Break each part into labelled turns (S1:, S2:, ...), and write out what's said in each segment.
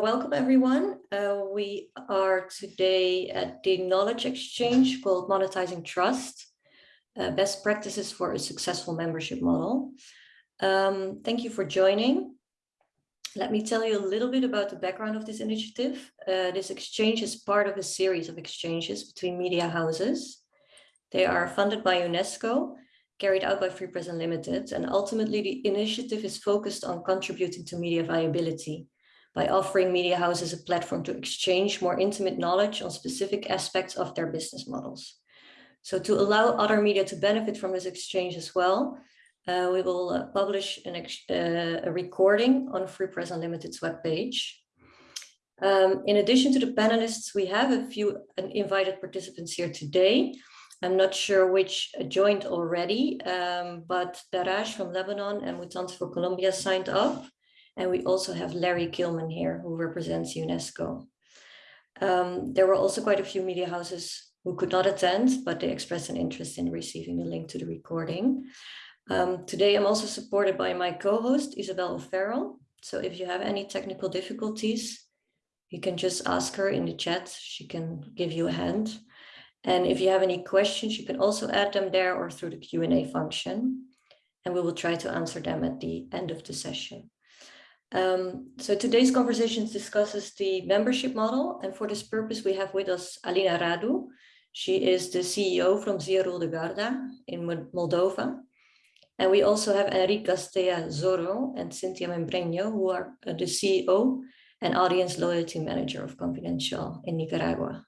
S1: welcome everyone. Uh, we are today at the knowledge exchange called Monetizing Trust, uh, best practices for a successful membership model. Um, thank you for joining. Let me tell you a little bit about the background of this initiative. Uh, this exchange is part of a series of exchanges between media houses. They are funded by UNESCO, carried out by Free Press Unlimited, and ultimately the initiative is focused on contributing to media viability by offering media houses a platform to exchange more intimate knowledge on specific aspects of their business models. So to allow other media to benefit from this exchange as well, uh, we will uh, publish an uh, a recording on Free Press Unlimited's webpage. Um, in addition to the panelists, we have a few invited participants here today. I'm not sure which joined already, um, but Daraj from Lebanon and Mutante for Colombia signed up. And we also have Larry Kilman here, who represents UNESCO. Um, there were also quite a few media houses who could not attend, but they expressed an interest in receiving the link to the recording. Um, today, I'm also supported by my co-host, Isabel O'Farrell. So if you have any technical difficulties, you can just ask her in the chat. She can give you a hand. And if you have any questions, you can also add them there or through the Q&A function. And we will try to answer them at the end of the session. Um, so today's conversation discusses the membership model. And for this purpose, we have with us Alina Radu. She is the CEO from Ziarul de Garda in Moldova. And we also have Enrique Gasteazoro and Cynthia Membreño, who are uh, the CEO and audience loyalty manager of Confidencial in Nicaragua.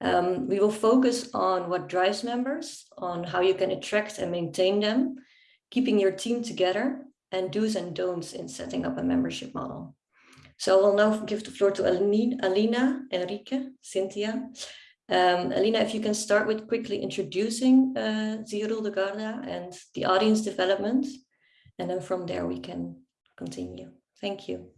S1: Um, we will focus on what drives members, on how you can attract and maintain them, keeping your team together, and do's and don'ts in setting up a membership model. So I will now give the floor to Alina, Enrique, Cynthia. Um, Alina, if you can start with quickly introducing uh, Ziarul de Garda and the audience development, and then from there we can continue. Thank you.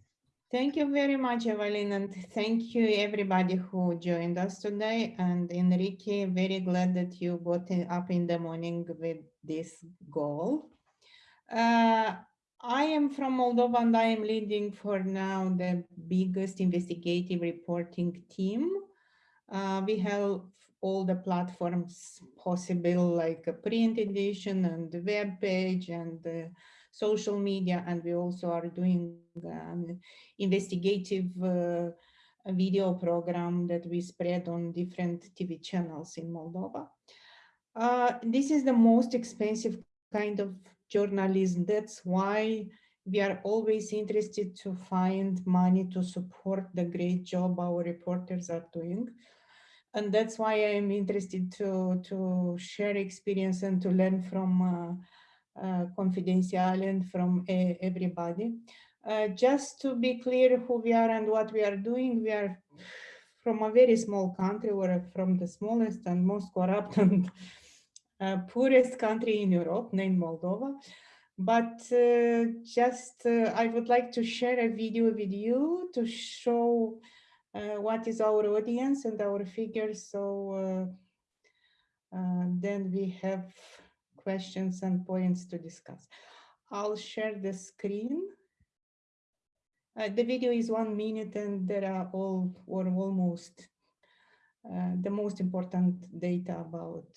S2: Thank you very much, Evelyn, and thank you everybody who joined us today. And Enrique, very glad that you got up in the morning with this goal. Uh, I am from Moldova and I am leading for now the biggest investigative reporting team. Uh, we have all the platforms possible like a print edition and the web page and the social media and we also are doing an investigative uh, video program that we spread on different TV channels in Moldova. Uh, this is the most expensive kind of journalism. That's why we are always interested to find money to support the great job our reporters are doing. And that's why I'm interested to, to share experience and to learn from uh, uh, Confidencial and from uh, everybody. Just to be clear who we are and what we are doing, we are from a very small country, we're from the smallest and most corrupt and uh, poorest country in Europe, named Moldova. But uh, just uh, I would like to share a video with you to show uh, what is our audience and our figures. So uh, uh, then we have questions and points to discuss. I'll share the screen. Uh, the video is one minute and there are all or almost the most important data about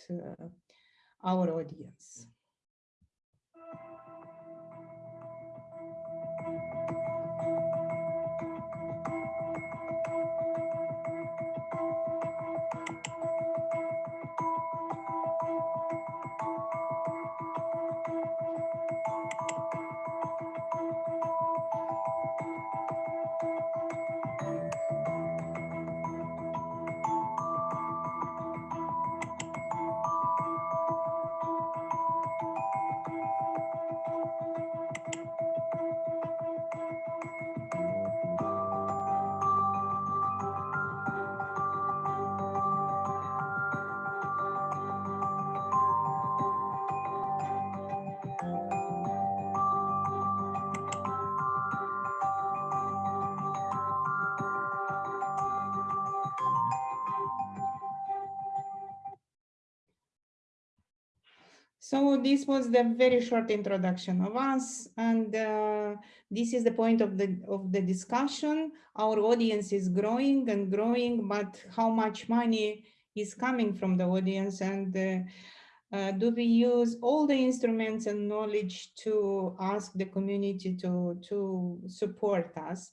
S2: our audience. So this was the very short introduction of us, and uh, this is the point of the of the discussion. Our audience is growing and growing, but how much money is coming from the audience, and uh, uh, do we use all the instruments and knowledge to ask the community to to support us?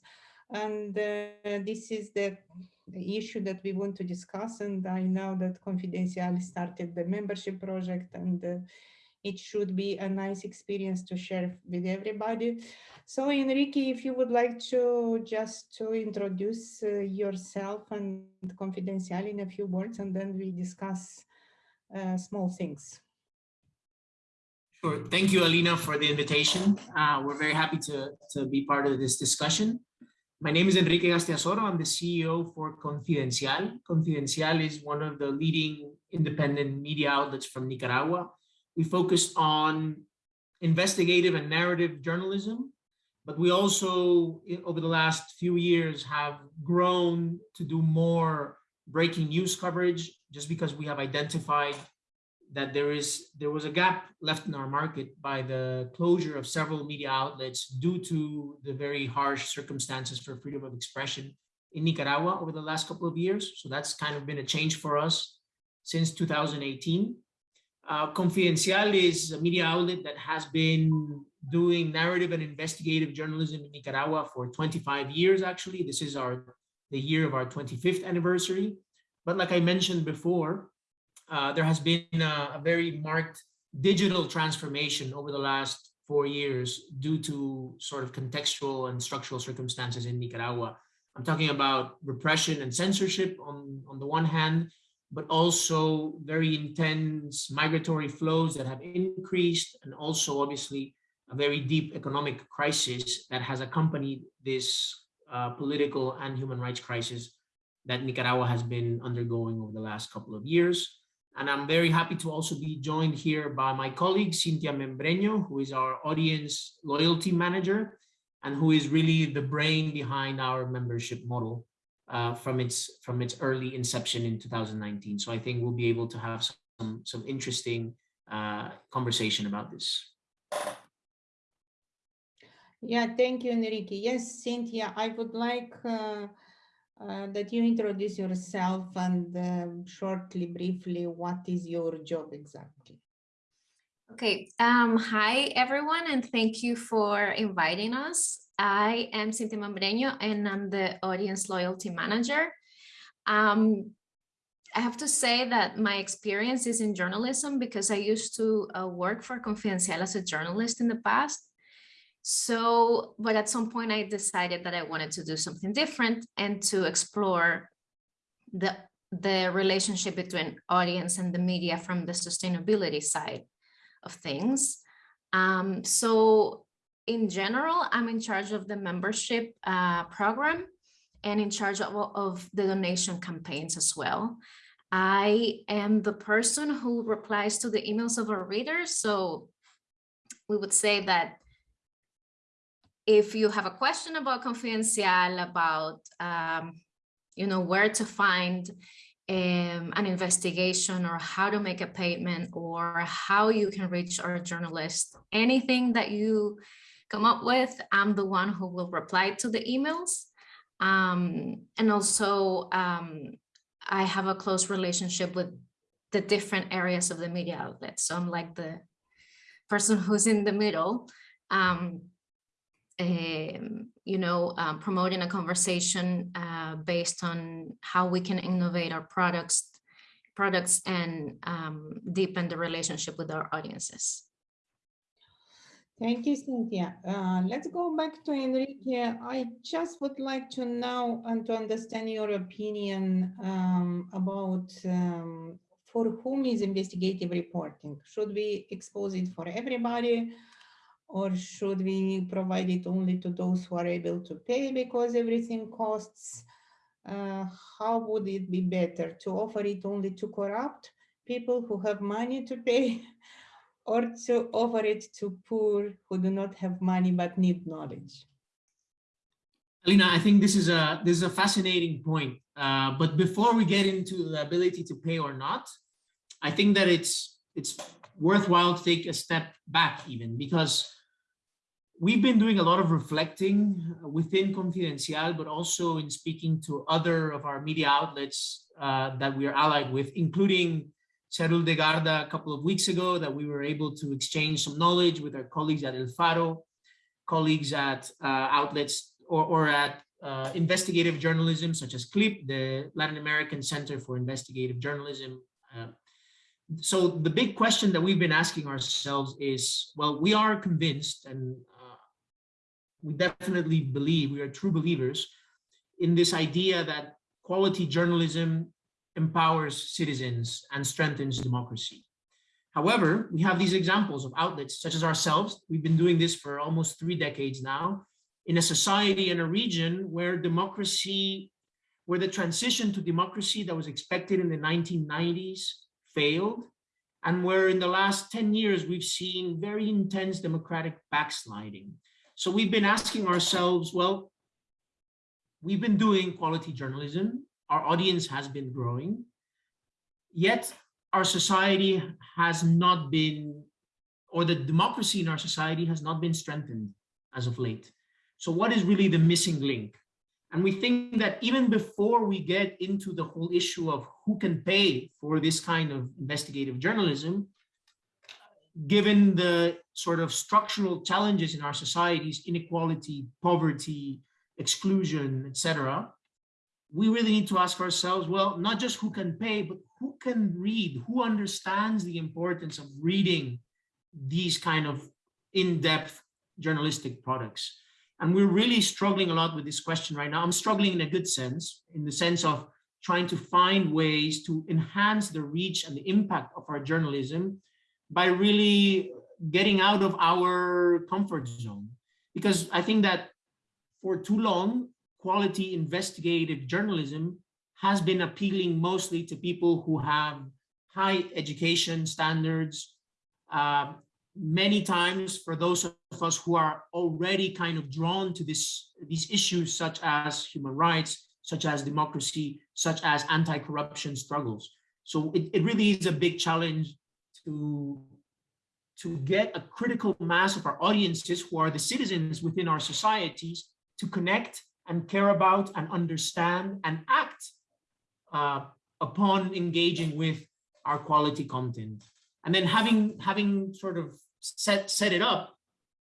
S2: And uh, this is the the issue that we want to discuss. And I know that Confidencial started the membership project and uh, it should be a nice experience to share with everybody. So Enrique, if you would like to just to introduce uh, yourself and Confidencial in a few words, and then we discuss uh, small things.
S3: Sure. Thank you, Alina, for the invitation. Uh, we're very happy to, to be part of this discussion. My name is Enrique Gasteazoro. I'm the CEO for Confidencial. Confidencial is one of the leading independent media outlets from Nicaragua. We focus on investigative and narrative journalism, but we also, over the last few years, have grown to do more breaking news coverage just because we have identified that there is there was a gap left in our market by the closure of several media outlets due to the very harsh circumstances for freedom of expression in Nicaragua over the last couple of years. So that's kind of been a change for us since 2018. Uh, Confidencial is a media outlet that has been doing narrative and investigative journalism in Nicaragua for 25 years, actually. This is our the year of our 25th anniversary. But like I mentioned before, uh, there has been a, a, very marked digital transformation over the last four years due to sort of contextual and structural circumstances in Nicaragua. I'm talking about repression and censorship on, on the one hand, but also very intense migratory flows that have increased and also obviously a very deep economic crisis that has accompanied this uh, political and human rights crisis that Nicaragua has been undergoing over the last couple of years. And I'm very happy to also be joined here by my colleague, Cynthia Membreño, who is our audience loyalty manager and who is really the brain behind our membership model uh, from its from its early inception in 2019. So I think we'll be able to have some, some interesting uh, conversation about this.
S2: Yeah, thank you, Enrique. Yes, Cynthia, I would like uh, uh, that you introduce yourself and uh, shortly, briefly, what is your job exactly?
S4: Okay, um, hi everyone, and thank you for inviting us. I am Cintia Membreño, and I'm the audience loyalty manager. Um, I have to say that my experience is in journalism because I used to uh, work for Confidencial as a journalist in the past. So, but at some point I decided that I wanted to do something different and to explore the, the relationship between audience and the media from the sustainability side of things. Um, so in general, I'm in charge of the membership uh, program and in charge of, of the donation campaigns as well. I am the person who replies to the emails of our readers. So we would say that if you have a question about Confidencial, about, um, you know, where to find um, an investigation or how to make a payment or how you can reach our journalist, anything that you come up with, I'm the one who will reply to the emails. Um, and also, um, I have a close relationship with the different areas of the media outlet. So I'm like the person who's in the middle. Um, um, you know, um, promoting a conversation uh, based on how we can innovate our products, products and um, deepen the relationship with our audiences.
S2: Thank you, Cynthia. Uh, let's go back to Enrique. I just would like to know and to understand your opinion um, about um, for whom is investigative reporting? Should we expose it for everybody? or should we provide it only to those who are able to pay because everything costs? Uh, how would it be better to offer it only to corrupt people who have money to pay or to offer it to poor who do not have money but need knowledge?
S3: Alina, I think this is a this is a fascinating point. Uh, but before we get into the ability to pay or not, I think that it's it's worthwhile to take a step back even because we've been doing a lot of reflecting within Confidencial, but also in speaking to other of our media outlets uh, that we are allied with, including Ziarul de Garda a couple of weeks ago that we were able to exchange some knowledge with our colleagues at El Faro, colleagues at uh, outlets or, or at uh, investigative journalism such as CLIP, the Latin American Center for Investigative Journalism. Uh, so the big question that we've been asking ourselves is, well, we are convinced and uh, we definitely believe, we are true believers in this idea that quality journalism empowers citizens and strengthens democracy. However, we have these examples of outlets such as ourselves. We've been doing this for almost three decades now in a society and a region where democracy, where the transition to democracy that was expected in the 1990s failed, and where in the last 10 years, we've seen very intense democratic backsliding. So we've been asking ourselves, well, we've been doing quality journalism. Our audience has been growing, yet our society has not been, or the democracy in our society has not been strengthened as of late. So what is really the missing link? And we think that even before we get into the whole issue of who can pay for this kind of investigative journalism, given the sort of structural challenges in our societies, inequality, poverty, exclusion, etc., we really need to ask ourselves, well, not just who can pay, but who can read, who understands the importance of reading these kind of in-depth journalistic products. And we're really struggling a lot with this question right now. I'm struggling in a good sense, in the sense of trying to find ways to enhance the reach and the impact of our journalism by really getting out of our comfort zone. Because I think that for too long, quality investigative journalism has been appealing mostly to people who have high education standards, uh, many times for those of us who are already kind of drawn to this, these issues such as human rights, such as democracy, such as anti-corruption struggles. So it, it really is a big challenge to, to get a critical mass of our audiences who are the citizens within our societies to connect and care about and understand and act uh, upon engaging with our quality content. And then having having sort of set, set it up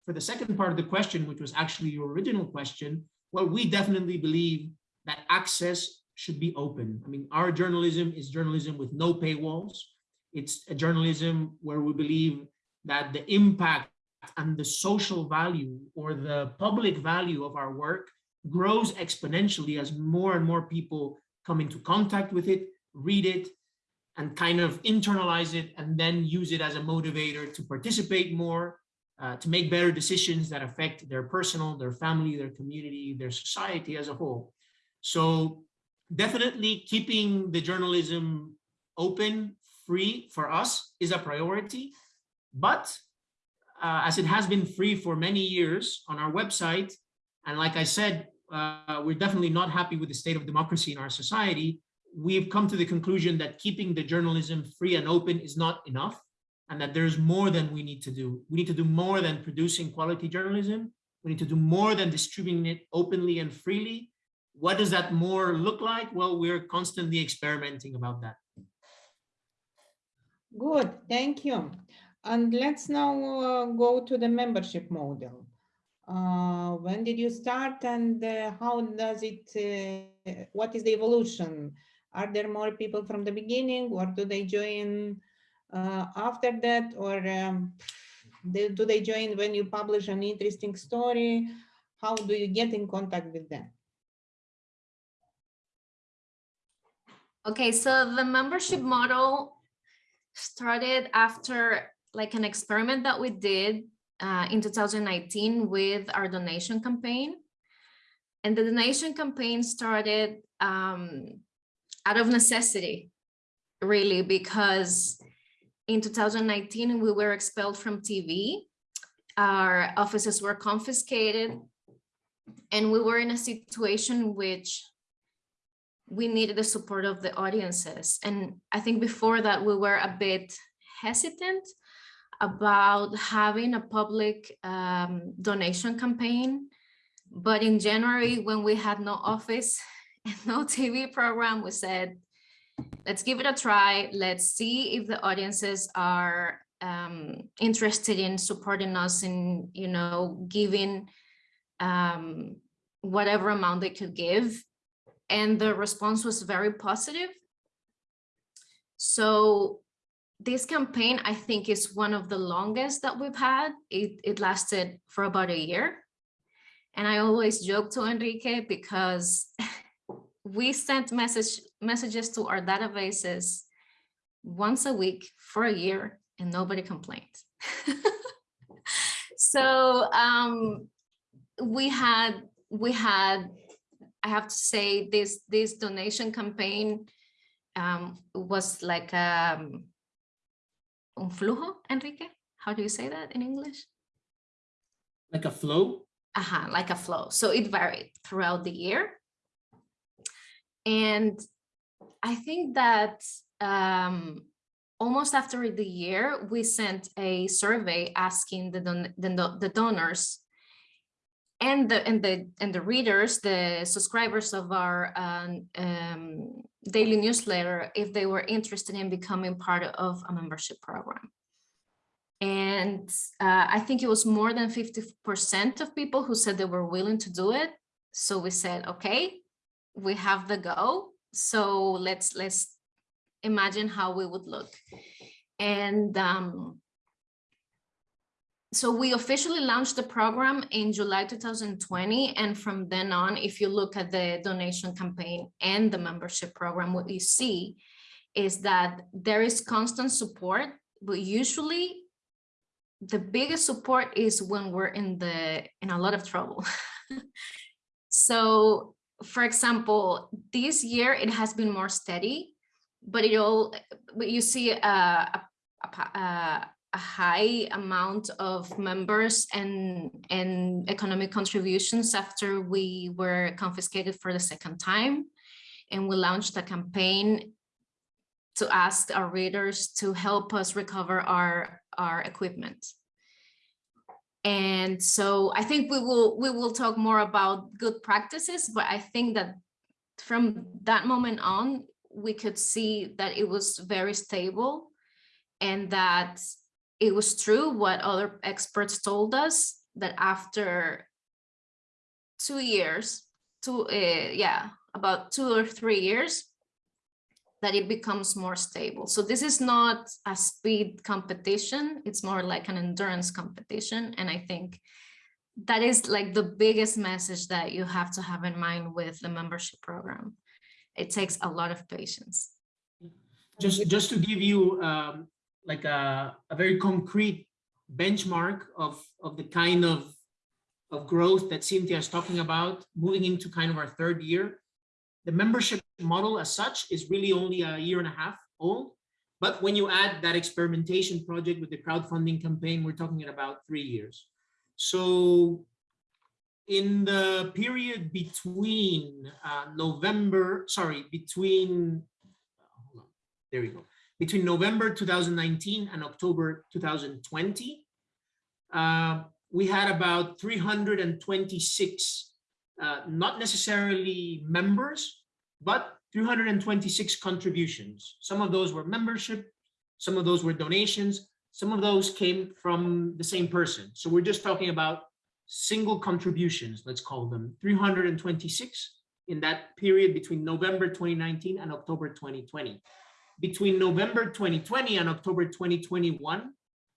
S3: for the second part of the question, which was actually your original question, well, we definitely believe that access should be open. I mean, our journalism is journalism with no paywalls. It's a journalism where we believe that the impact and the social value or the public value of our work grows exponentially as more and more people come into contact with it, read it, and kind of internalize it and then use it as a motivator to participate more, uh, to make better decisions that affect their personal, their family, their community, their society as a whole. So definitely keeping the journalism open, free for us is a priority. But uh, as it has been free for many years on our website, and like I said, uh, we're definitely not happy with the state of democracy in our society, we've come to the conclusion that keeping the journalism free and open is not enough and that there's more than we need to do. We need to do more than producing quality journalism. We need to do more than distributing it openly and freely. What does that more look like? Well, we're constantly experimenting about that.
S2: Good, thank you. And let's now uh, go to the membership model. Uh, when did you start and uh, how does it, uh, what is the evolution? Are there more people from the beginning or do they join uh, after that or um, they, do they join when you publish an interesting story? How do you get in contact with them?
S4: Okay, so the membership model started after like an experiment that we did uh, in 2019 with our donation campaign. And the donation campaign started um, out of necessity, really, because in 2019, we were expelled from TV. Our offices were confiscated and we were in a situation which we needed the support of the audiences. And I think before that we were a bit hesitant about having a public um, donation campaign. But in January, when we had no office and no TV program, we said, let's give it a try. Let's see if the audiences are um, interested in supporting us in, you know, giving um, whatever amount they could give. And the response was very positive. So this campaign, I think, is one of the longest that we've had. It, it lasted for about a year. And I always joke to Enrique because we sent message messages to our databases once a week for a year and nobody complained. so um, we had we had I have to say this this donation campaign um, was like um, un flujo, Enrique. How do you say that in English?
S3: Like a flow?
S4: Uh -huh, like a flow. So it varied throughout the year. And I think that um, almost after the year, we sent a survey asking the, don the, the donors and the and the and the readers, the subscribers of our um, um, daily newsletter, if they were interested in becoming part of a membership program. And uh, I think it was more than 50% of people who said they were willing to do it. So we said, okay, we have the go. So let's let's imagine how we would look. And um, so we officially launched the program in July 2020. And from then on, if you look at the donation campaign and the membership program, what you see is that there is constant support, but usually the biggest support is when we're in the in a lot of trouble. so for example, this year it has been more steady, but it all but you see a, a, a, uh, a high amount of members and and economic contributions after we were confiscated for the second time and we launched a campaign to ask our readers to help us recover our our equipment. And so I think we will we will talk more about good practices, but I think that from that moment on, we could see that it was very stable and that it was true what other experts told us that after two years, two, uh, yeah, about two or three years, that it becomes more stable. So this is not a speed competition, it's more like an endurance competition. And I think that is like the biggest message that you have to have in mind with the membership program. It takes a lot of patience.
S3: Just, just to give you um, like a, a very concrete benchmark of, of the kind of, of growth that Cynthia is talking about, moving into kind of our third year, the membership model as such is really only a year and a half old. But when you add that experimentation project with the crowdfunding campaign, we're talking about three years. So in the period between uh, November, sorry, between, there we go, between November 2019 and October 2020, uh, we had about 326 uh, not necessarily members, but 326 contributions. Some of those were membership, some of those were donations, some of those came from the same person. So we're just talking about single contributions, let's call them 326 in that period between November 2019 and October 2020. Between November 2020 and October 2021,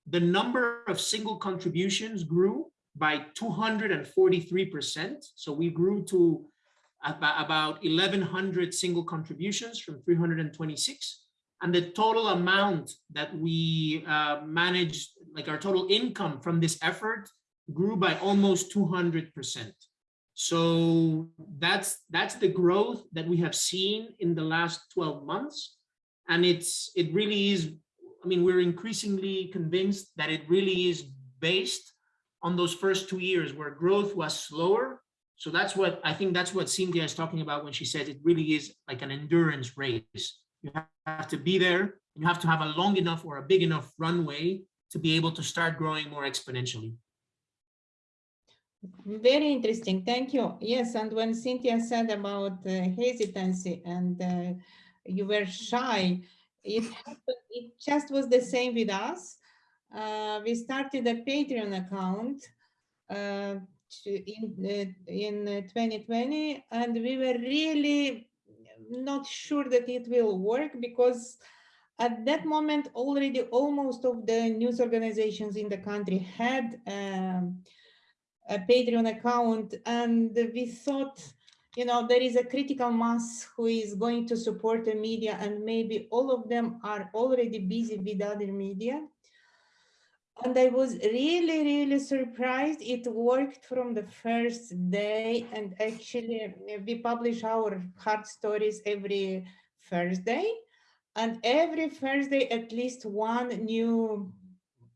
S3: the number of single contributions grew by 243%. So we grew to about 1,100 single contributions from 326. And the total amount that we uh, managed, like our total income from this effort grew by almost 200%. So that's that's the growth that we have seen in the last 12 months. And it's it really is, I mean, we're increasingly convinced that it really is based on those first two years where growth was slower. So that's what I think that's what Cynthia is talking about when she says it really is like an endurance race. You have to be there, you have to have a long enough or a big enough runway to be able to start growing more exponentially.
S2: Very interesting. Thank you. Yes, and when Cynthia said about uh, hesitancy and uh, you were shy, it happened, it just was the same with us. Uh, we started a Patreon account uh, in uh, in uh, 2020, and we were really not sure that it will work because at that moment already almost of the news organizations in the country had um, a Patreon account and we thought, you know, there is a critical mass who is going to support the media and maybe all of them are already busy with other media. And I was really, really surprised. It worked from the first day. And actually, we publish our hard stories every Thursday. And every Thursday, at least one new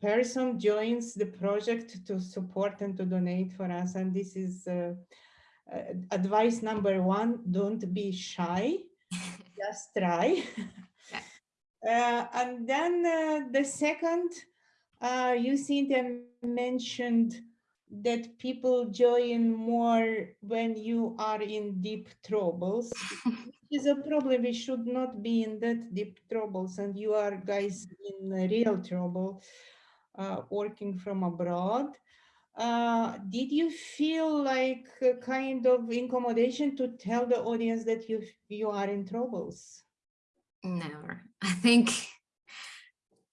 S2: person joins the project to support and to donate for us. And this is uh, uh, advice number one, don't be shy, just try. Uh, and then uh, the second, uh, you Cynthia mentioned that people join more when you are in deep troubles. which is a problem. We should not be in that deep troubles, and you are guys in real trouble uh, working from abroad. Uh, did you feel like a kind of incommodation to tell the audience that you you are in troubles?
S4: Never. I think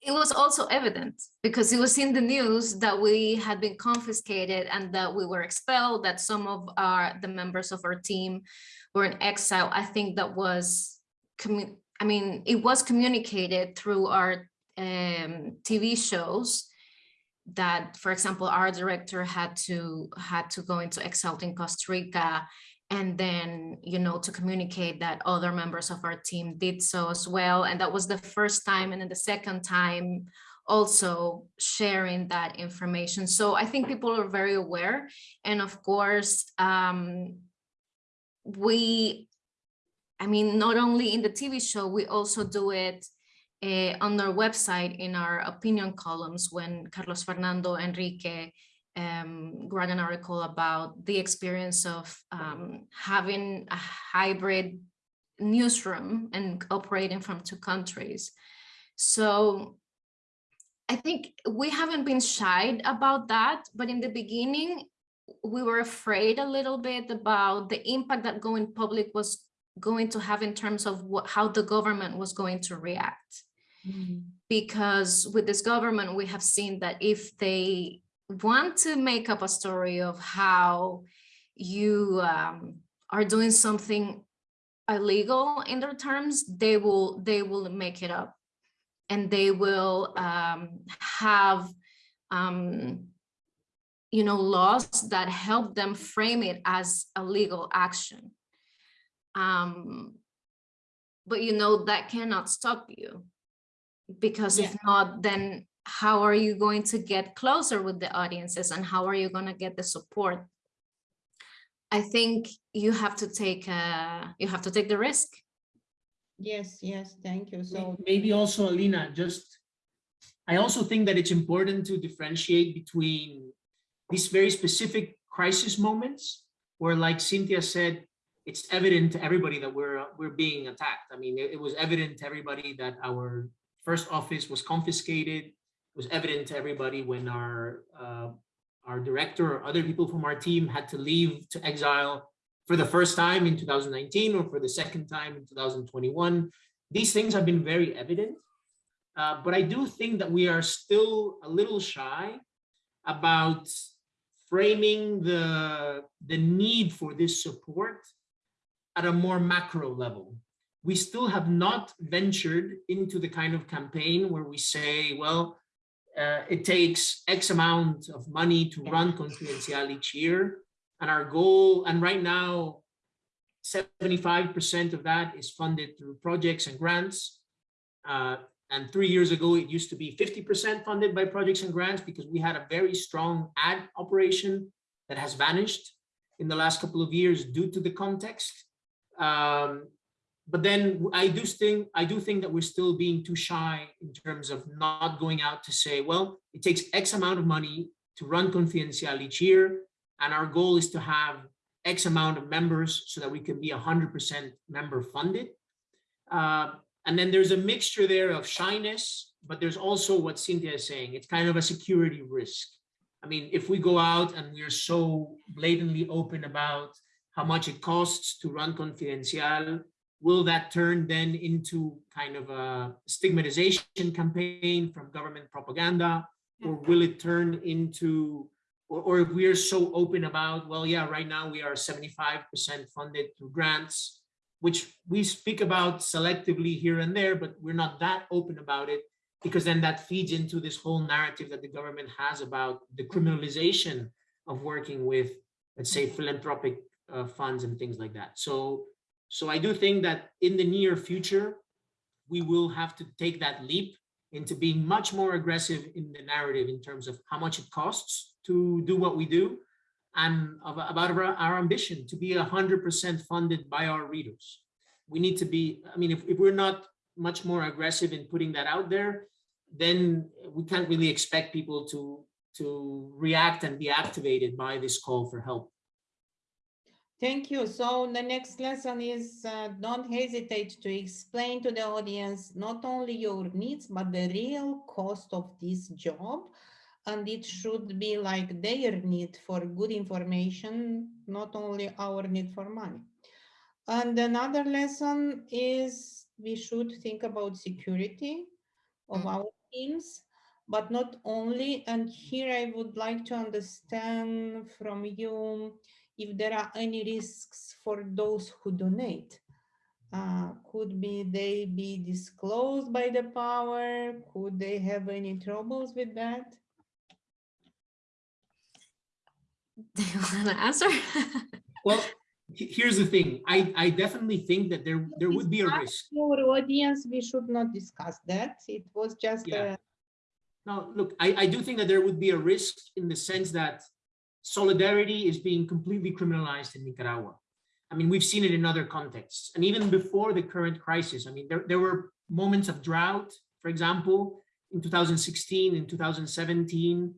S4: it was also evident because it was in the news that we had been confiscated and that we were expelled, that some of our the members of our team were in exile. I think that was, I mean, it was communicated through our um, TV shows that, for example, our director had to had to go into exile in Costa Rica and then you know to communicate that other members of our team did so as well. And that was the first time and then the second time also sharing that information. So i think people are very aware. And of course um we i mean not only in the tv show we also do it uh, on our website in our opinion columns when carlos fernando enrique um, wrote an article about the experience of um, having a hybrid newsroom and operating from two countries. So I think we haven't been shy about that, but in the beginning, we were afraid a little bit about the impact that going public was going to have in terms of what, how the government was going to react. Because with this government, we have seen that if they want to make up a story of how you um, are doing something illegal in their terms, they will they will make it up, and they will um, have um, you know laws that help them frame it as a legal action. Um, but you know that cannot stop you because if not, then how are you going to get closer with the audiences and how are you going to get the support i think you have to take uh you have to take the risk
S2: Yes, yes, thank you. So
S3: Maybe also, Alina, just, I also think that it's important to differentiate between these very specific crisis moments where like Cynthia said, it's evident to everybody that we're, uh, we're being attacked. I mean, it, it was evident to everybody that our first office was confiscated. It was evident to everybody when our, uh, our director or other people from our team had to leave to exile for the first time in 2019 or for the second time in 2021. These things have been very evident. Uh, but I do think that we are still a little shy about framing the, the need for this support at a more macro level. We still have not ventured into the kind of campaign where we say, well, uh, it takes X amount of money to run Confidencial each year. And our goal, and right now, 75% of that is funded through projects and grants. Uh, and three years ago, it used to be 50% funded by projects and grants because we had a very strong ad operation that has vanished in the last couple of years due to the context. Um, but then I do think I do think that we're still being too shy in terms of not going out to say, well, it takes X amount of money to run Confidencial each year, and our goal is to have X amount of members so that we can be 100% member funded. Uh, and then there's a mixture there of shyness, but there's also what Cynthia is saying. It's kind of a security risk. I mean, if we go out and we're so blatantly open about how much it costs to run Confidencial, will that turn then into kind of a stigmatization campaign from government propaganda? Or will it turn into, or, or if we are so open about, well, yeah, right now we are 75% funded through grants, which we speak about selectively here and there, but we're not that open about it because then that feeds into this whole narrative that the government has about the criminalization of working with, let's say, philanthropic uh, funds and things like that. So, so I do think that in the near future, we will have to take that leap into being much more aggressive in the narrative in terms of how much it costs to do what we do and about our, ambition to be 100% funded by our readers. We need to be, I mean, if, if we're not much more aggressive in putting that out there, then we can't really expect people to, to react and be activated by this call for help.
S2: Thank you. So the next lesson is uh, don't hesitate to explain to the audience not only your needs, but the real cost of this job. And it should be like their need for good information, not only our need for money. And another lesson is we should think about security of our teams, but not only. And here I would like to understand from you if there are any risks for those who donate. Uh, could be they be disclosed by the power? Could they have any troubles with that?
S4: Do you want to answer?
S3: well, here's the thing. I, I definitely think that there, there would be a risk.
S2: Your audience, we should not discuss that. It was just
S3: Yeah.
S2: a
S3: No, look, I, I do think that there would be a risk in the sense that solidarity is being completely criminalized in Nicaragua. I mean, we've seen it in other contexts. And even before the current crisis, I mean, there, there were moments of drought, for example, in 2016, in 2017,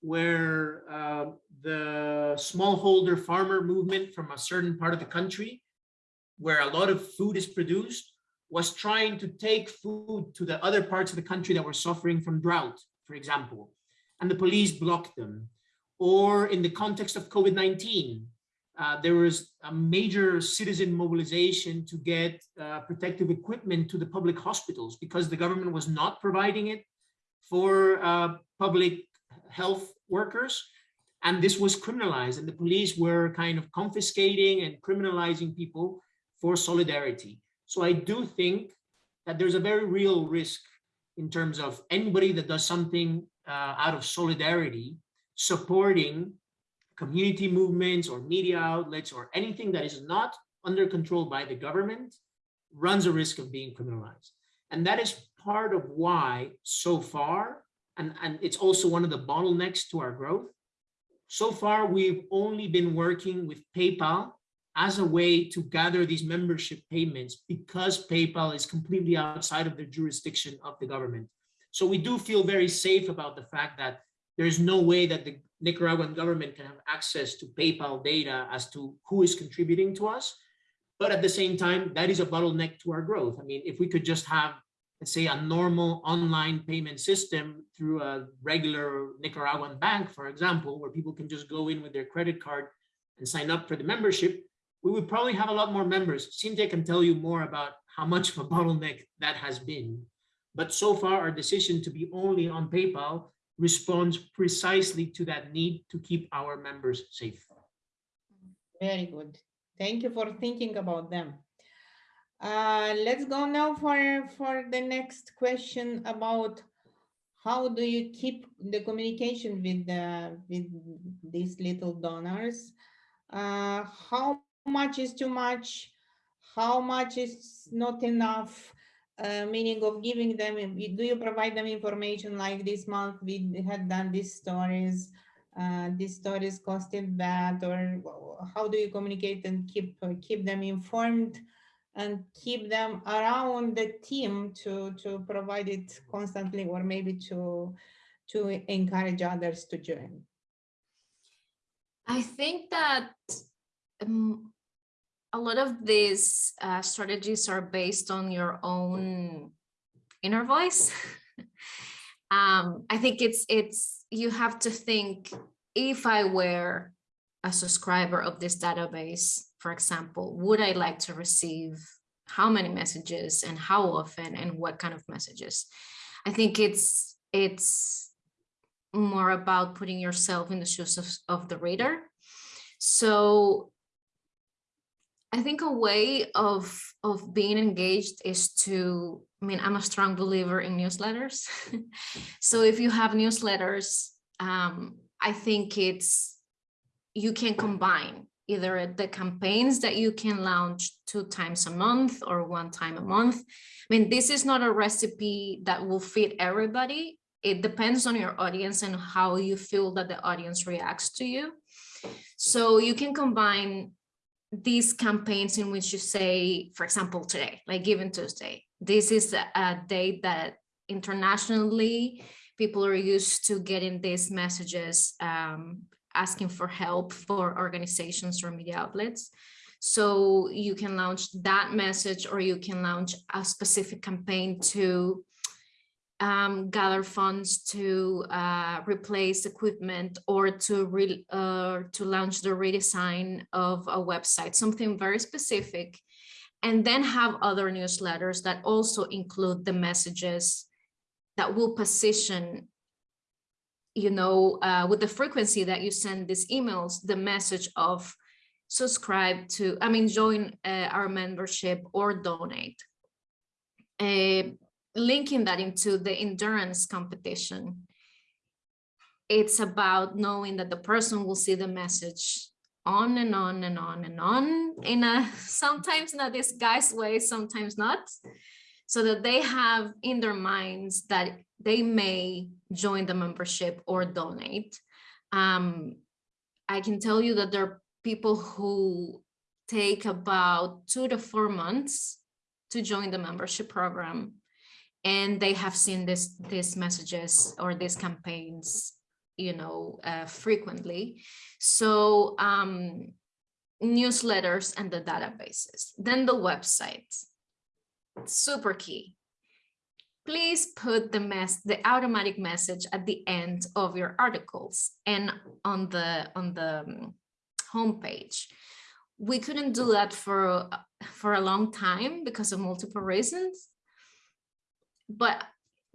S3: where uh, the smallholder farmer movement from a certain part of the country, where a lot of food is produced, was trying to take food to the other parts of the country that were suffering from drought, for example, and the police blocked them or in the context of COVID-19, uh, there was a major citizen mobilization to get uh, protective equipment to the public hospitals because the government was not providing it for uh, public health workers. And this was criminalized and the police were kind of confiscating and criminalizing people for solidarity. So I do think that there's a very real risk in terms of anybody that does something uh, out of solidarity supporting community movements or media outlets or anything that is not under control by the government runs a risk of being criminalized. And that is part of why so far, and, and it's also one of the bottlenecks to our growth, so far we've only been working with PayPal as a way to gather these membership payments because PayPal is completely outside of the jurisdiction of the government. So we do feel very safe about the fact that there's no way that the Nicaraguan government can have access to PayPal data as to who is contributing to us. But at the same time, that is a bottleneck to our growth. I mean, if we could just have, let's say, a normal online payment system through a regular Nicaraguan bank, for example, where people can just go in with their credit card and sign up for the membership, we would probably have a lot more members. Cynthia can tell you more about how much of a bottleneck that has been. But so far, our decision to be only on PayPal responds precisely to that need to keep our members safe.
S2: Very good. Thank you for thinking about them. Uh, let's go now for, for the next question about how do you keep the communication with the, with these little donors? Uh, how much is too much? How much is not enough? Uh, meaning of giving them, do you provide them information like this month we had done these stories, uh, these stories costed that, or how do you communicate and keep uh, keep them informed and keep them around the team to, to provide it constantly or maybe to, to encourage others to join?
S4: I think that um, a lot of these uh, strategies are based on your own inner voice. um, I think it's it's you have to think if I were a subscriber of this database, for example, would I like to receive how many messages and how often and what kind of messages? I think it's it's more about putting yourself in the shoes of, of the reader. So I think a way of of being engaged is to, I mean, I'm a strong believer in newsletters. so if you have newsletters, um, I think it's, you can combine either the campaigns that you can launch two times a month or one time a month. I mean, this is not a recipe that will fit everybody. It depends on your audience and how you feel that the audience reacts to you. So you can combine these campaigns in which you say, for example, today, like Giving Tuesday, this is a, date that internationally people are used to getting these messages um, asking for help for organizations or media outlets. So you can launch that message or you can launch a specific campaign to um, gather funds to uh, replace equipment or to re uh, to launch the redesign of a website, something very specific, and then have other newsletters that also include the messages that will position, you know, uh, with the frequency that you send these emails, the message of subscribe to, I mean, join uh, our membership or donate. Linking that into the endurance competition, it's about knowing that the person will see the message on and on and on and on in a sometimes in a disguised way, sometimes not, so that they have in their minds that they may join the membership or donate. Um, I can tell you that there are people who take about two to four months to join the membership program and they have seen this these messages or these campaigns you know uh, frequently. So um, newsletters and the databases. Then the website. Super key. Please put the mess the automatic message at the end of your articles and on the on the um, homepage. We couldn't do that for for a long time because of multiple reasons but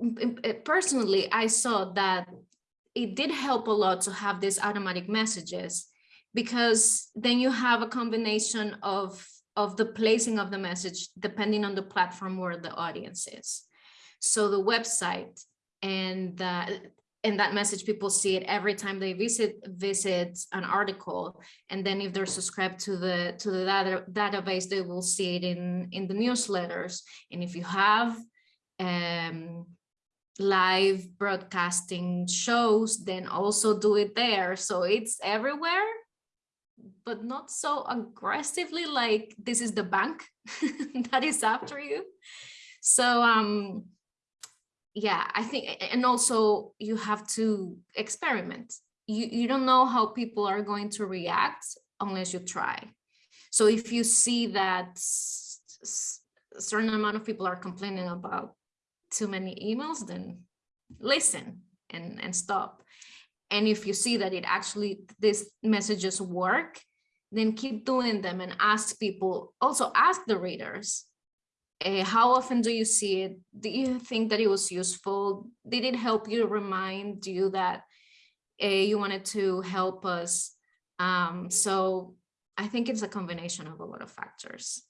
S4: mm, eh, personally, I saw that it did help a lot to have these automatic messages because then you have a combination of of the placing of the message depending on the platform where the audience is. So the website and the, and that message people see it every time they visit visit an article and then if they're subscribed to the to the data, database they will see it in in the newsletters and if you have um, live broadcasting shows, then also do it there. So it's everywhere, but not so aggressively like this is the bank that is after you. So um, yeah, I think, and also you have to experiment. You, you don't know how people are going to react unless you try. So if you see that a certain amount of people are complaining about too many emails, then listen and, and stop. And if you see that it actually, these messages work, then keep doing them and ask people, also ask the readers, uh, how often do you see it? Do you think that it was useful? Did it help you remind you that uh, you wanted to help us? Um, so I think it's a combination of a lot of factors.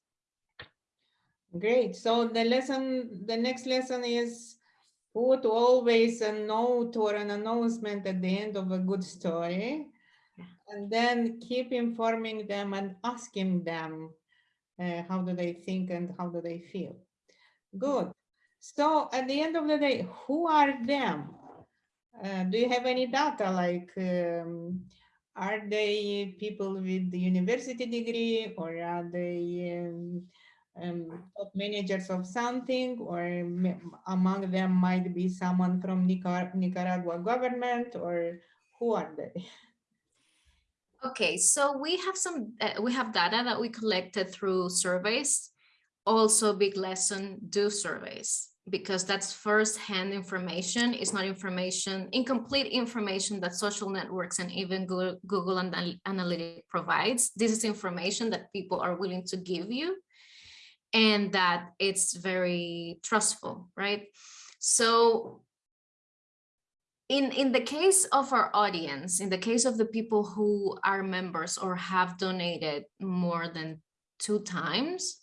S2: Great. So the lesson, the next lesson is put always a note or an announcement at the end of a good story. And then keep informing them and asking them uh, how do they think and how do they feel. Good. So at the end of the day, who are them? Uh, do you have any data like um, are they people with the university degree or are they um, um, top managers of something, or among them might be someone from Nicar- Nicaragua government, or who are they?
S4: Okay, so we have some, uh, we have data that we collected through surveys. Also big lesson, do surveys, because that's first-hand information. It's not information, incomplete information that social networks and even Google, Google Anal- Analytics provides. This is information that people are willing to give you and that it's very trustful, right? So in in the case of our audience in the case of the people who are members or have donated more than two times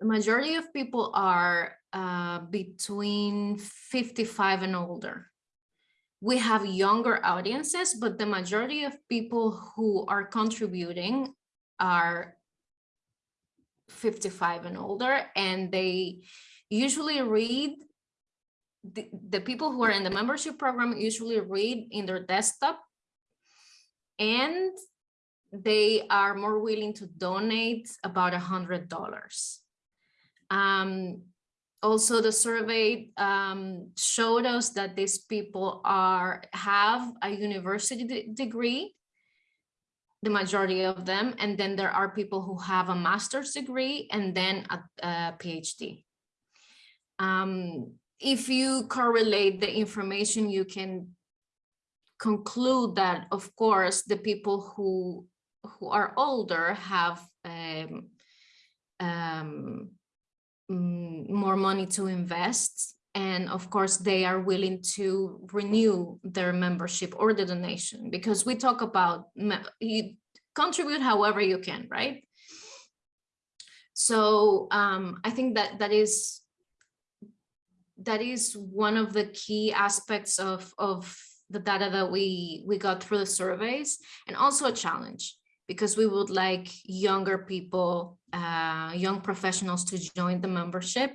S4: the majority of people are uh, between 55 and older we have younger audiences but the majority of people who are contributing are 55 and older and they usually read the, the people who are in the membership program usually read in their desktop and they are more willing to donate about a hundred dollars. Um, also, the survey um, showed us that these people are have a university de- degree, the majority of them, and then there are people who have a master's degree and then a, a PhD. Um, if you correlate the information, you can conclude that, of course, the people who who are older have um, um, more money to invest. And of course, they are willing to renew their membership or the donation because we talk about you contribute however you can, right? So um, I think that that is that is one of the key aspects of of the data that we we got through the surveys and also a challenge because we would like younger people uh, young professionals to join the membership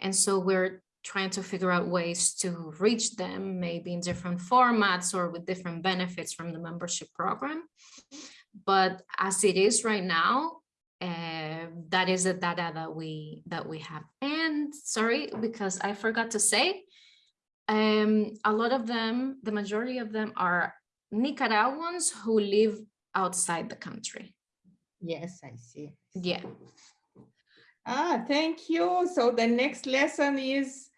S4: and so we're trying to figure out ways to reach them maybe in different formats or with different benefits from the membership program but as it is right now uh, that is the data that we that we have and sorry because i forgot to say um a lot of them the majority of them are nicaraguans who live outside the country
S2: Yes, I see.
S4: yeah
S2: Ah, thank you. So the next lesson is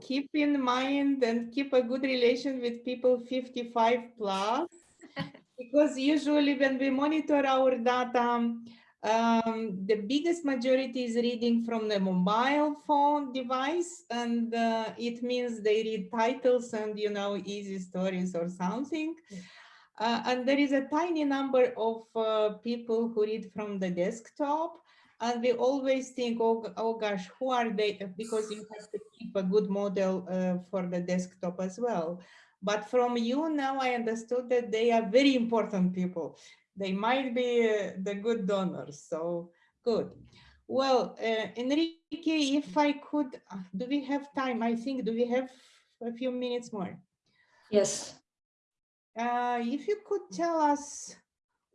S2: keep in mind and keep a good relation with people 55 plus. because usually when we monitor our data, um, the biggest majority is reading from the mobile phone device and uh, it means they read titles and you know easy stories or something. Uh, and there is a tiny number of uh, people who read from the desktop and we always think, oh, oh gosh, who are they? Because you have to keep a good model uh, for the desktop as well. But from you now, I understood that they are very important people. They might be uh, the good donors. So good. Well, uh, Enrique, if I could, uh, do we have time? I think, do we have a few minutes more?
S1: Yes.
S2: Uh, if you could tell us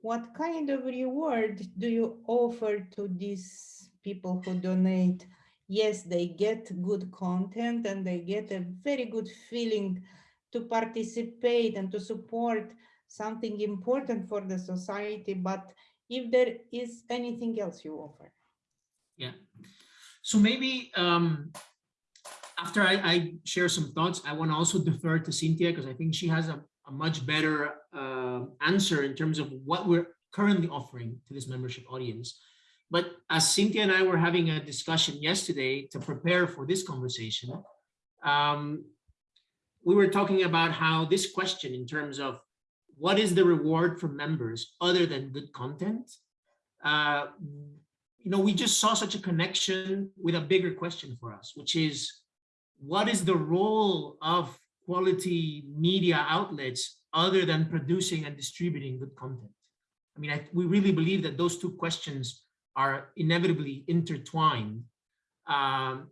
S2: what kind of reward do you offer to these people who donate? Yes, they get good content and they get a very good feeling to participate and to support something important for the society. But if there is anything else you offer.
S3: Yeah. So maybe um, after I, I share some thoughts, I want to also defer to Cynthia because I think she has a, a much better uh, answer in terms of what we're currently offering to this membership audience. But as Cynthia and I were having a discussion yesterday to prepare for this conversation, um, we were talking about how this question in terms of what is the reward for members other than good content, uh, you know, we just saw such a connection with a bigger question for us, which is what is the role of quality media outlets other than producing and distributing good content? I mean, I, we really believe that those two questions are inevitably intertwined. Um,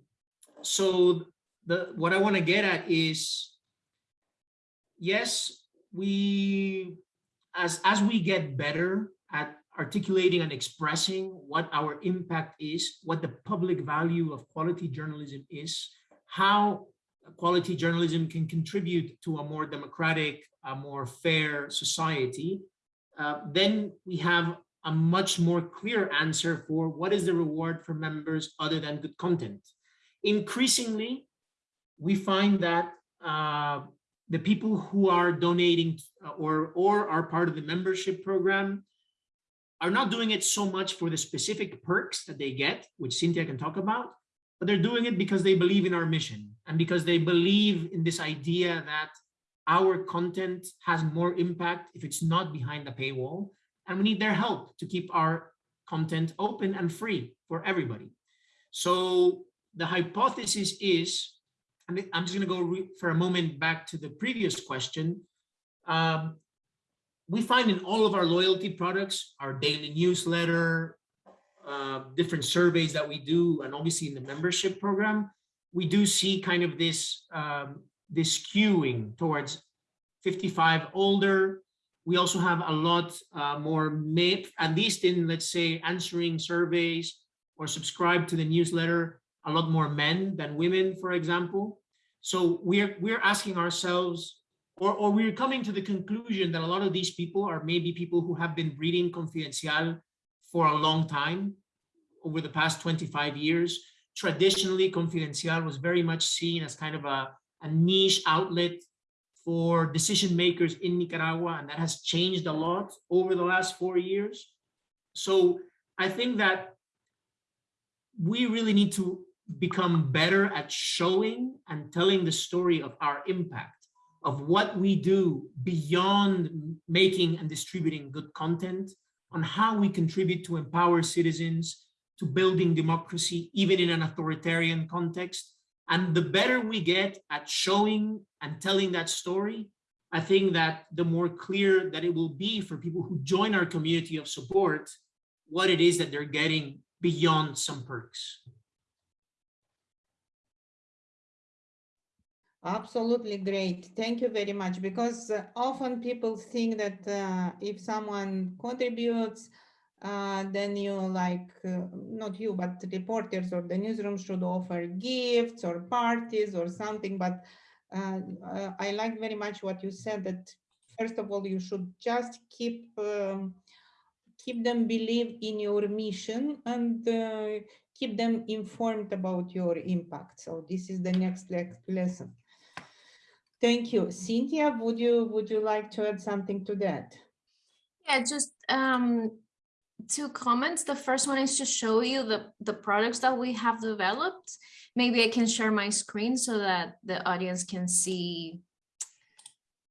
S3: so the what I want to get at is, yes, we as as we get better at articulating and expressing what our impact is, what the public value of quality journalism is, how quality journalism can contribute to a more democratic, a more fair society, uh, then we have a much more clear answer for what is the reward for members other than good content. Increasingly, we find that uh, the people who are donating uh, or, or are part of the membership program are not doing it so much for the specific perks that they get, which Cynthia can talk about, but they're doing it because they believe in our mission and because they believe in this idea that our content has more impact if it's not behind the paywall and we need their help to keep our content open and free for everybody. So the hypothesis is, and I'm just going to go for a moment back to the previous question. Um, we find in all of our loyalty products, our daily newsletter, uh, different surveys that we do, and obviously in the membership program, we do see kind of this, um, this skewing towards 55 older. We also have a lot uh, more, MIP, at least in, let's say, answering surveys or subscribe to the newsletter, a lot more men than women, for example. So we're, we're asking ourselves, or, or we're coming to the conclusion that a lot of these people are maybe people who have been reading Confidencial for a long time, over the past 25 years. Traditionally, Confidencial was very much seen as kind of a, a niche outlet for decision makers in Nicaragua, and that has changed a lot over the last four years. So I think that we really need to become better at showing and telling the story of our impact of what we do beyond making and distributing good content on how we contribute to empower citizens to building democracy, even in an authoritarian context. And the better we get at showing and telling that story, I think that the more clear that it will be for people who join our community of support, what it is that they're getting beyond some perks.
S2: Absolutely great. Thank you very much. Because uh, often people think that uh, if someone contributes, uh, then you like, uh, not you, but reporters or the newsroom should offer gifts or parties or something. But uh, uh, I like very much what you said that first of all, you should just keep um, keep them believe in your mission and keep them informed about your impact. So this is the next le lesson. Thank you. Cynthia, would you would you like to add something to that?
S4: Yeah, just um, two comments. The first one is to show you the, the products that we have developed. Maybe I can share my screen so that the audience can see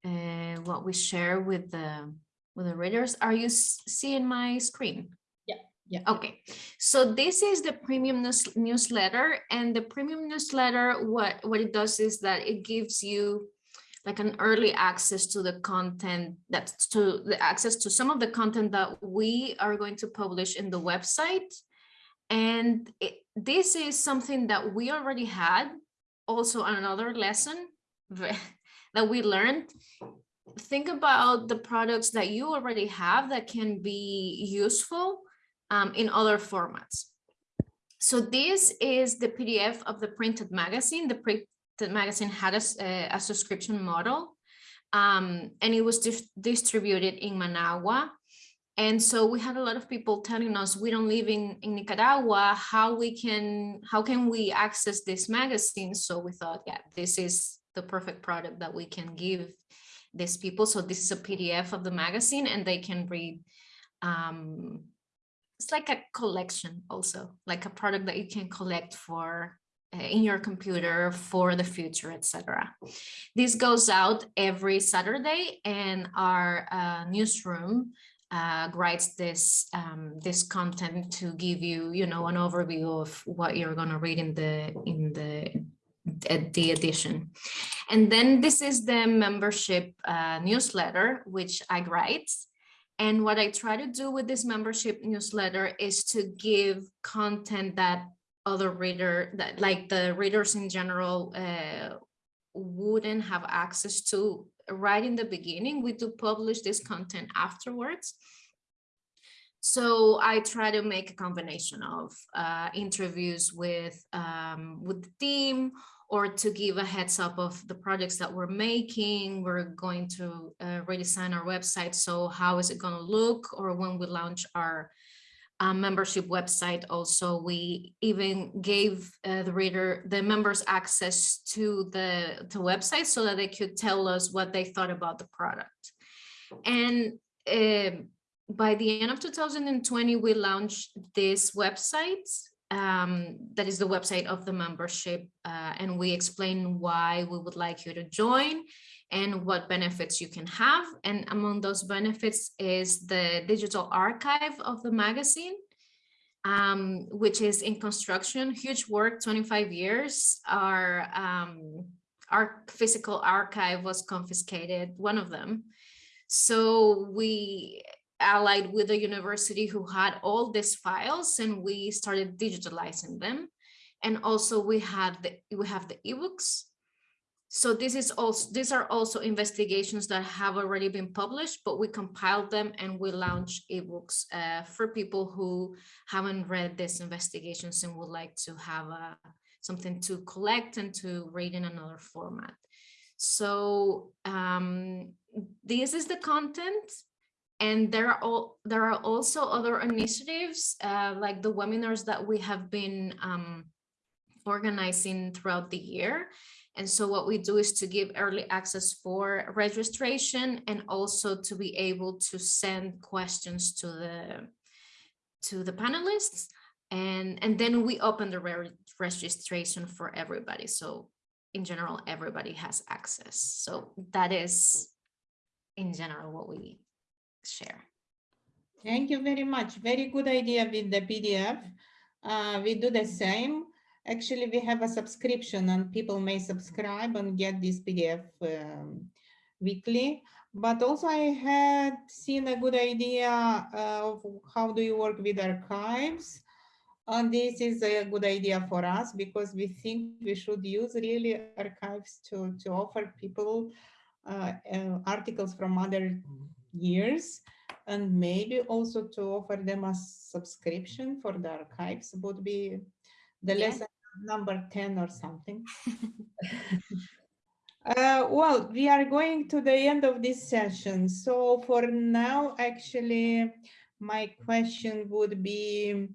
S4: uh, what we share with the with the readers. Are you seeing my screen?
S2: Yeah. Yeah.
S4: Okay. So this is the premium news newsletter and the premium newsletter, what, what it does is that it gives you like an early access to the content that's to the access to some of the content that we are going to publish in the website. And it, this is something that we already had also another lesson that we learned. Think about the products that you already have that can be useful um, in other formats. So this is the PDF of the printed magazine, the the magazine had a, a subscription model um, and it was dis distributed in Managua. And so we had a lot of people telling us we don't live in, in Nicaragua, how we can how can we access this magazine? So we thought, yeah, this is the perfect product that we can give these people. So this is a PDF of the magazine and they can read um, it's like a collection also, like a product that you can collect for in your computer for the future, etc. This goes out every Saturday and our uh, newsroom uh, writes this um, this content to give you, you know, an overview of what you're going to read in the in the the edition. And then this is the membership uh, newsletter, which I write. And what I try to do with this membership newsletter is to give content that other reader that like the readers in general uh, wouldn't have access to right in the beginning. We do publish this content afterwards. So I try to make a combination of uh, interviews with um, with the team or to give a heads up of the projects that we're making. We're going to uh, redesign our website. So how is it going to look? Or when we launch our uh, membership website, also we even gave uh, the reader, the members access to the, the website so that they could tell us what they thought about the product. And um by the end of 2020, we launched this website um, that is the website of the membership uh, and we explain why we would like you to join and what benefits you can have. And among those benefits is the digital archive of the magazine, um, which is in construction, huge work, 25 years. Our, um, our physical archive was confiscated, one of them. So we allied with a university who had all these files and we started digitalizing them. And also we had the we have the ebooks. So this is also these are also investigations that have already been published, but we compiled them and we launched ebooks uh, for people who haven't read these investigations and would like to have a, something to collect and to read in another format. So um, this is the content and there are all there are also other initiatives uh, like the webinars that we have been um, organizing throughout the year. And so what we do is to give early access for registration and also to be able to send questions to the to the panelists. And, and then we open the re registration for everybody. So in general, everybody has access. So that is in general what we share.
S2: Thank you very much. Very good idea with the PDF. Uh, we do the same. Actually, we have a subscription and people may subscribe and get this PDF um, weekly. But also I had seen a good idea of how do you work with archives. And this is a good idea for us because we think we should use really archives to, to offer people uh, uh, articles from other years and maybe also to offer them a subscription for the archives would be the
S4: Yeah.
S2: lesson number 10 or something. Uh, well, we are going to the end of this session. So for now, actually, my question would be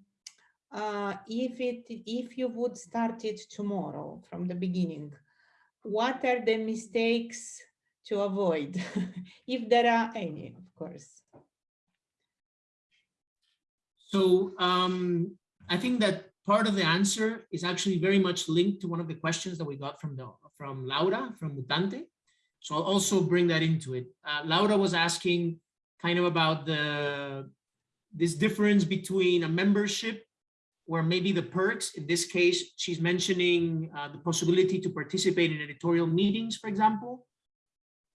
S2: uh, if it if you would start it tomorrow from the beginning, what are the mistakes to avoid, if there are any, of course.
S3: So um, I think that part of the answer is actually very much linked to one of the questions that we got from the from Laura from Mutante. So I'll also bring that into it. Uh, Laura was asking kind of about the this difference between a membership where maybe the perks, in this case, she's mentioning uh, the possibility to participate in editorial meetings, for example,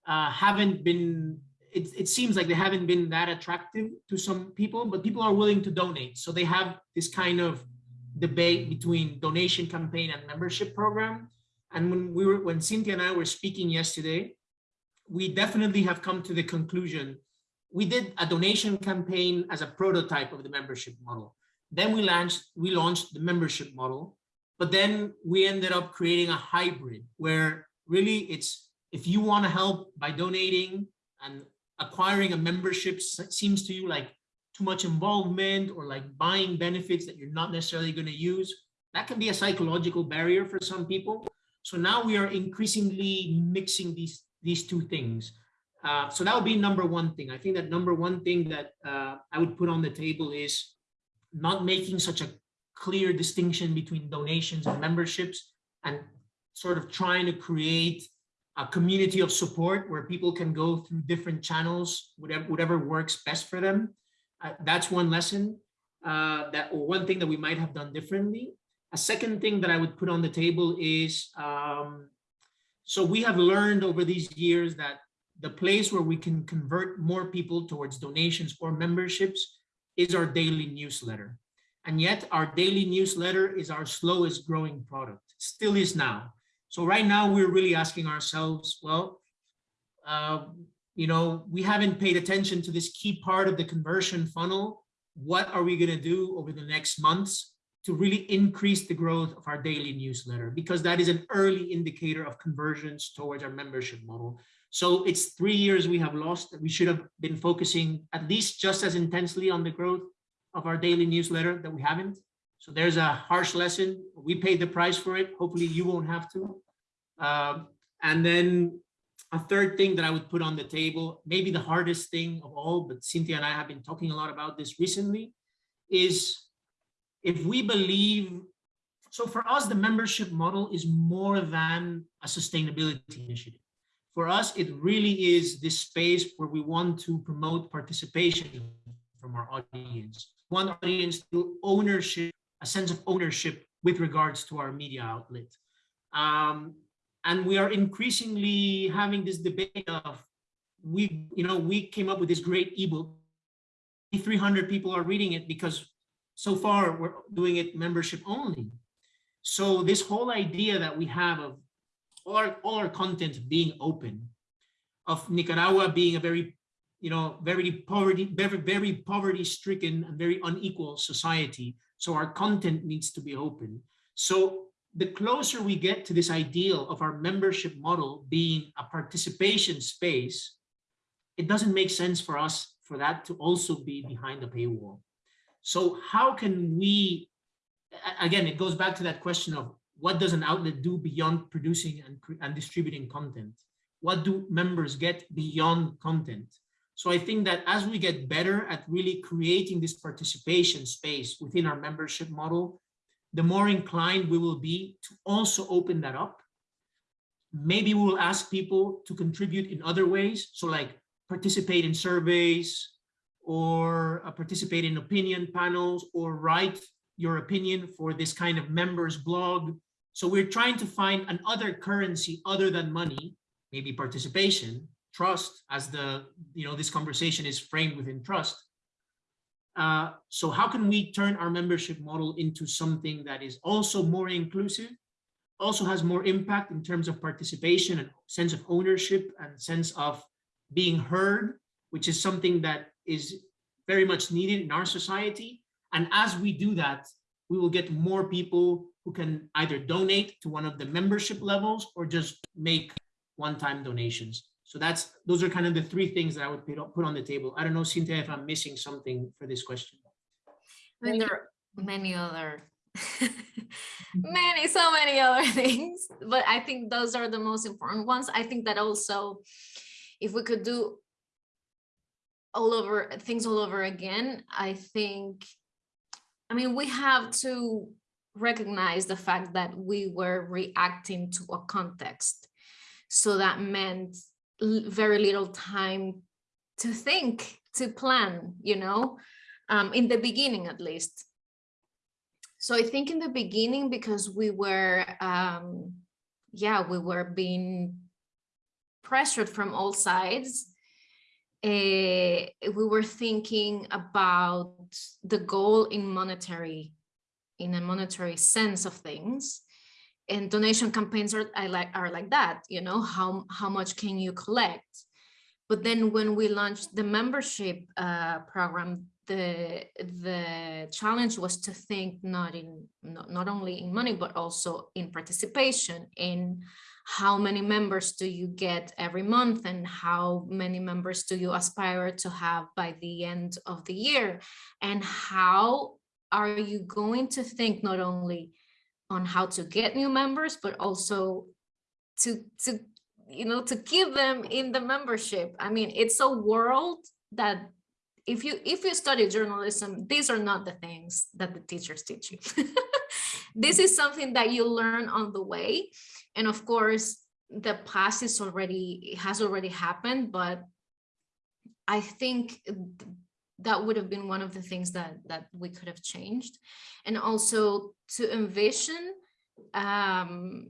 S3: uh, haven't been, it, it seems like they haven't been that attractive to some people, but people are willing to donate. So they have this kind of debate between donation campaign and membership program. And when we were, when Cynthia and I were speaking yesterday, we definitely have come to the conclusion. We did a donation campaign as a prototype of the membership model. Then we launched, we launched the membership model, but then we ended up creating a hybrid where really it's if you want to help by donating and acquiring a membership seems to you like too much involvement or like buying benefits that you're not necessarily going to use, that can be a psychological barrier for some people. So now we are increasingly mixing these, these two things. Uh, so that would be number one thing. I think that number one thing that uh, I would put on the table is not making such a clear distinction between donations and memberships and sort of trying to create a community of support where people can go through different channels, whatever, whatever works best for them. Uh, that's one lesson uh, that or one thing that we might have done differently. A second thing that I would put on the table is, um, so we have learned over these years that the place where we can convert more people towards donations or memberships is our daily newsletter. And yet our daily newsletter is our slowest growing product, still is now. So right now we're really asking ourselves, well, uh, you know, we haven't paid attention to this key part of the conversion funnel what are we going to do over the next months to really increase the growth of our daily newsletter because that is an early indicator of conversions towards our membership model. So it's three years we have lost that we should have been focusing at least just as intensely on the growth of our daily newsletter that we haven't. So there's a harsh lesson. We paid the price for it. Hopefully you won't have to. Um, and then a third thing that I would put on the table, maybe the hardest thing of all, but Cynthia and I have been talking a lot about this recently, is if we believe, so for us, the membership model is more than a sustainability initiative. For us, it really is this space where we want to promote participation from our audience. One audience to ownership, a sense of ownership with regards to our media outlet. Um, and we are increasingly having this debate of we you know we came up with this great ebook 300 people are reading it because so far we're doing it membership only so this whole idea that we have of all our, all our content being open of nicaragua being a very you know very poverty very very poverty stricken and very unequal society so our content needs to be open so the closer we get to this ideal of our membership model being a participation space, it doesn't make sense for us for that to also be behind the paywall. So how can we, again, it goes back to that question of what does an outlet do beyond producing and, and distributing content? What do members get beyond content? So I think that as we get better at really creating this participation space within our membership model, the more inclined we will be to also open that up. Maybe we will ask people to contribute in other ways. So like participate in surveys or uh, participate in opinion panels or write your opinion for this kind of members blog. So we're trying to find another currency other than money, maybe participation, trust as the, you know, this conversation is framed within trust uh, so how can we turn our membership model into something that is also more inclusive, also has more impact in terms of participation and sense of ownership and sense of being heard, which is something that is very much needed in our society. And as we do that, we will get more people who can either donate to one of the membership levels or just make one-time donations. So that's those are kind of the three things that I would put on the table. I don't know, Cynthia, if I'm missing something for this question.
S4: I mean, there are many other, many, so many other things, but I think those are the most important ones. I think that also, if we could do all over things all over again, I think, I mean, we have to recognize the fact that we were reacting to a context. So that meant very little time to think, to plan, you know, um, in the beginning at least. So I think in the beginning, because we were, um, yeah, we were being pressured from all sides, uh, we were thinking about the goal in monetary, in a monetary sense of things and donation campaigns are I like are like that you know how how much can you collect? But then when we launched the membership uh, program the the challenge was to think not in not, not only in money but also in participation in how many members do you get every month and how many members do you aspire to have by the end of the year? And how are you going to think not only on how to get new members, but also to, to you know, to keep them in the membership. I mean, it's a world that if you if you study journalism, these are not the things that the teachers teach you. this is something that you learn on the way. And of course, the past is already has already happened, but I think that would have been one of the things that that we could have changed. And also to envision um,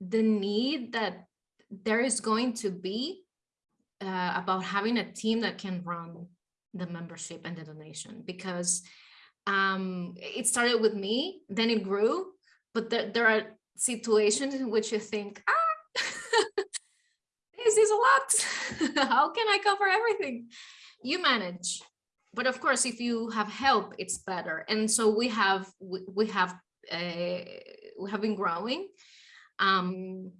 S4: the need that there is going to be uh, about having a team that can run the membership and the donation. Because um, it started with me then it grew but there, there are situations in which you think ah this is a lot. How can i cover everything you manage but of course, if you have help, it's better. And so we have we, we have uh, we have been growing. Um,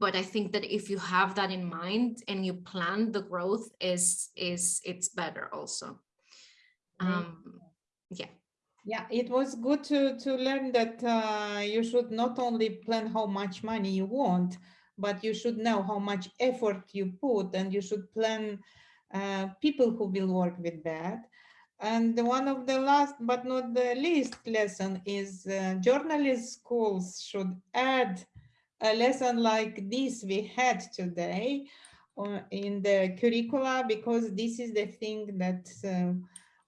S4: but I think that if you have that in mind and you plan the growth is is it's better also. Um, yeah.
S2: Yeah, it was good to, to learn that uh, you should not only plan how much money you want, but you should know how much effort you put and you should plan uh, people who will work with that. And one of the last but not the least lesson is uh, journalist schools should add a lesson like this we had today uh, in the curricula because this is the thing that uh,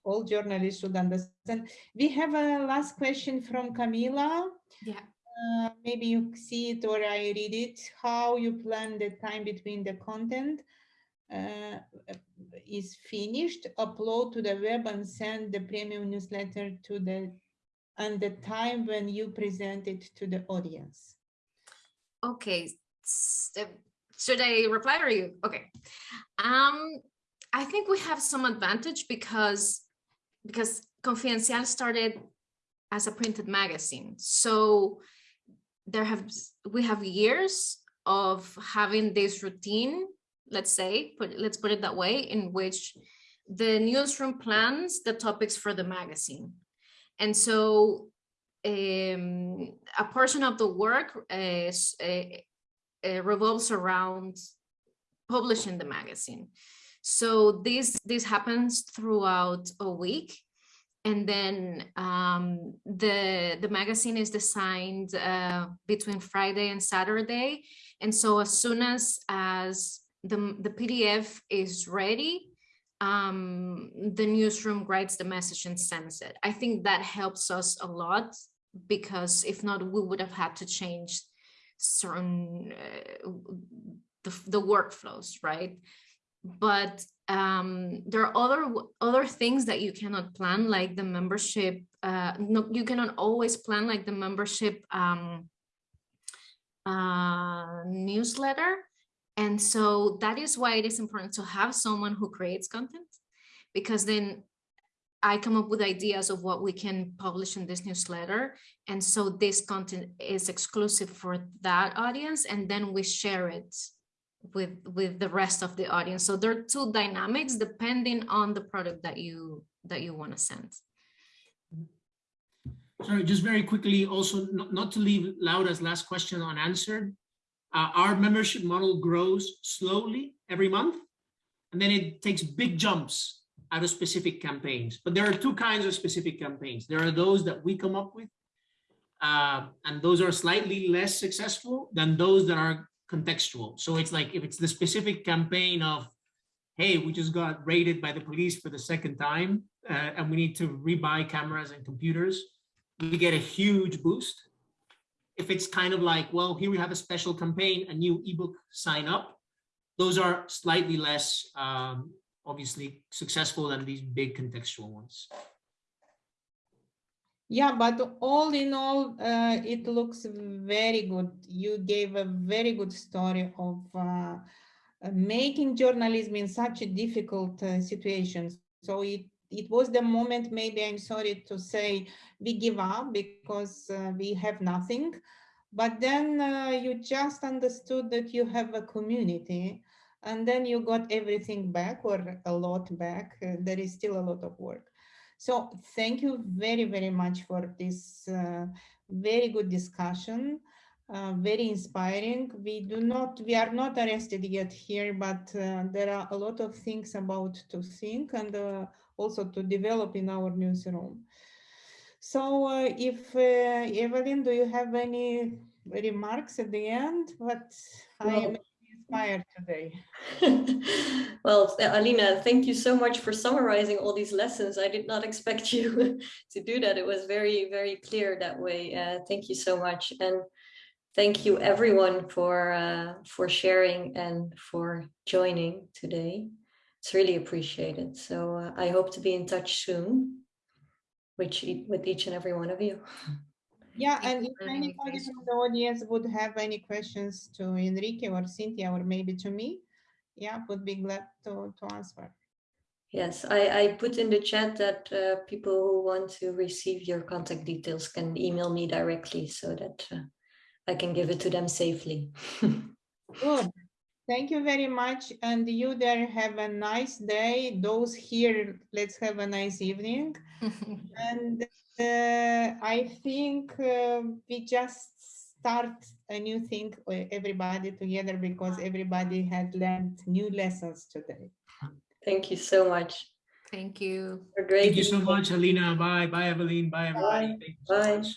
S2: all journalists should understand. We have a last question from Camila.
S4: Yeah.
S2: Uh, maybe you see it or I read it. How you plan the time between the content uh, is finished, upload to the web and send the premium newsletter to the and the time when you present it to the audience.
S4: Okay. uh, Should I reply or you? Okay. Um, I think we have some advantage because because Confidencial started as a printed magazine. So there have we have years of having this routine, let's say, put let's put it that way, in which the newsroom plans the topics for the magazine. And so um, a portion of the work is, uh, uh, revolves around publishing the magazine. So this this happens throughout a week, and then um, the the magazine is designed uh, between Friday and Saturday. And so as soon as as the the PDF is ready, um, the newsroom writes the message and sends it. I think that helps us a lot because if not, we would have had to change certain uh, the, the workflows, right? But um, there are other other things that you cannot plan, like the membership. Uh, no, you cannot always plan like the membership um, uh, newsletter. And so that is why it is important to have someone who creates content, because then I come up with ideas of what we can publish in this newsletter. And so this content is exclusive for that audience, and then we share it with with the rest of the audience. So there are two dynamics depending on the product that you that you want to send.
S3: Sorry, just very quickly, also not, not to leave Laura's last question unanswered. Uh, our membership model grows slowly every month, and then it takes big jumps out of specific campaigns. But there are two kinds of specific campaigns. There are those that we come up with, uh, and those are slightly less successful than those that are contextual. So it's like if it's the specific campaign of, hey, we just got raided by the police for the second time, uh, and we need to rebuy cameras and computers, we get a huge boost. If it's kind of like, well, here we have a special campaign, a new ebook sign up, those are slightly less um, obviously successful than these big contextual ones.
S2: Yeah, but all in all, uh, it looks very good. You gave a very good story of uh, making journalism in such a difficult uh, situation. So it it was the moment, maybe I'm sorry to say, we give up because uh, we have nothing. But then uh, you just understood that you have a community and then you got everything back or a lot back. Uh, there is still a lot of work. So thank you very, very much for this uh, very good discussion. Uh, very inspiring. We do not, we are not arrested yet here, but uh, there are a lot of things about to think and uh, also to develop in our newsroom. So uh, if uh, Evelyn, do you have any remarks at the end? But I am inspired today.
S1: well, Alina, thank you so much for summarizing all these lessons. I did not expect you to do that. It was very, very clear that way. Uh, thank you so much. And thank you everyone for uh, for sharing and for joining today. It's really appreciated. So uh, I hope to be in touch soon with, e- with each and every one of you.
S2: Yeah, and if
S4: for the
S2: anybody from the audience would have any questions to Enrique or Cynthia or maybe to me, yeah, would be glad to, to answer.
S1: Yes, I, I put in the chat that uh, people who want to receive your contact details can email me directly so that uh, I can give it to them safely.
S2: Good. Thank you very much. And you there have a nice day. Those here, let's have a nice evening. And uh, I think uh, we just start a new thing, uh, everybody together, because everybody had learned new lessons today.
S1: Thank you so much.
S4: Thank you.
S1: For great
S3: Thank you so much, Alina. Bye, bye, Evelyn. Bye, everybody. Thank you so
S1: Bye.
S3: much.